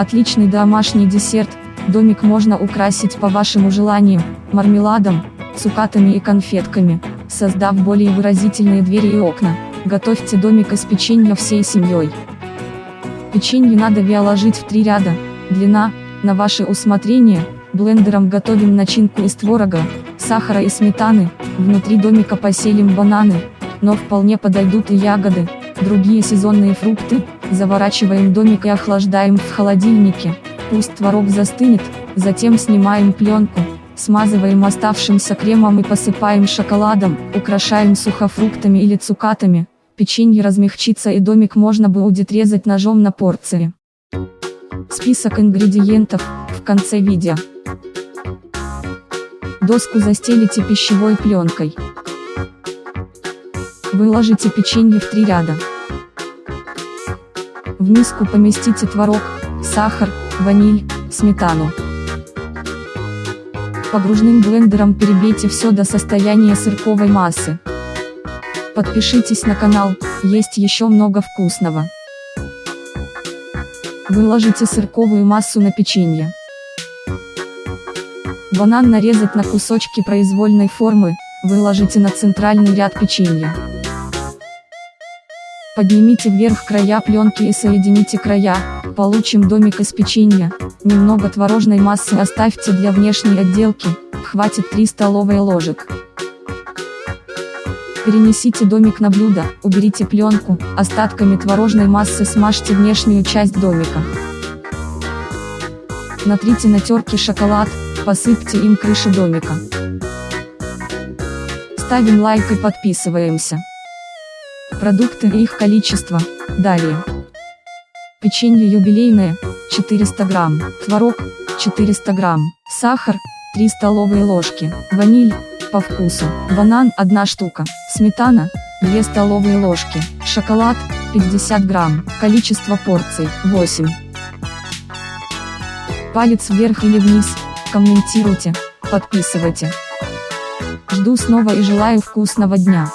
Отличный домашний десерт, домик можно украсить по вашему желанию, мармеладом, цукатами и конфетками, создав более выразительные двери и окна. Готовьте домик из печенья всей семьей. Печенье надо виоложить в три ряда, длина, на ваше усмотрение, блендером готовим начинку из творога, сахара и сметаны, внутри домика поселим бананы, но вполне подойдут и ягоды, другие сезонные фрукты, заворачиваем домик и охлаждаем в холодильнике, пусть творог застынет, затем снимаем пленку, смазываем оставшимся кремом и посыпаем шоколадом, украшаем сухофруктами или цукатами, печенье размягчится и домик можно будет резать ножом на порции. Список ингредиентов, в конце видео. Доску застелите пищевой пленкой. Выложите печенье в три ряда. В миску поместите творог, сахар, ваниль, сметану. Погружным блендером перебейте все до состояния сырковой массы. Подпишитесь на канал, есть еще много вкусного. Выложите сырковую массу на печенье. Банан нарезать на кусочки произвольной формы, выложите на центральный ряд печенья. Поднимите вверх края пленки и соедините края, получим домик из печенья, немного творожной массы оставьте для внешней отделки, хватит 3 столовые ложек. Перенесите домик на блюдо, уберите пленку, остатками творожной массы смажьте внешнюю часть домика. Натрите на терке шоколад, посыпьте им крышу домика. Ставим лайк и подписываемся. Продукты и их количество. Далее. Печенье юбилейное, 400 грамм. Творог, 400 грамм. Сахар, 3 столовые ложки. Ваниль, по вкусу. Банан, 1 штука. Сметана, 2 столовые ложки. Шоколад, 50 грамм. Количество порций, 8. Палец вверх или вниз, комментируйте, подписывайте. Жду снова и желаю вкусного дня.